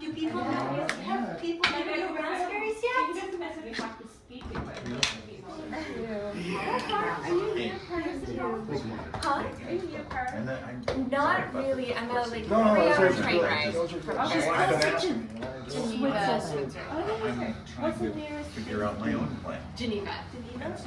Do people have, have people eaten raspberries yet? Huh? Not really. I'm not like no, no, three hour train ride. Geneva. What's the nearest? Figure out my own plan. Geneva. Geneva.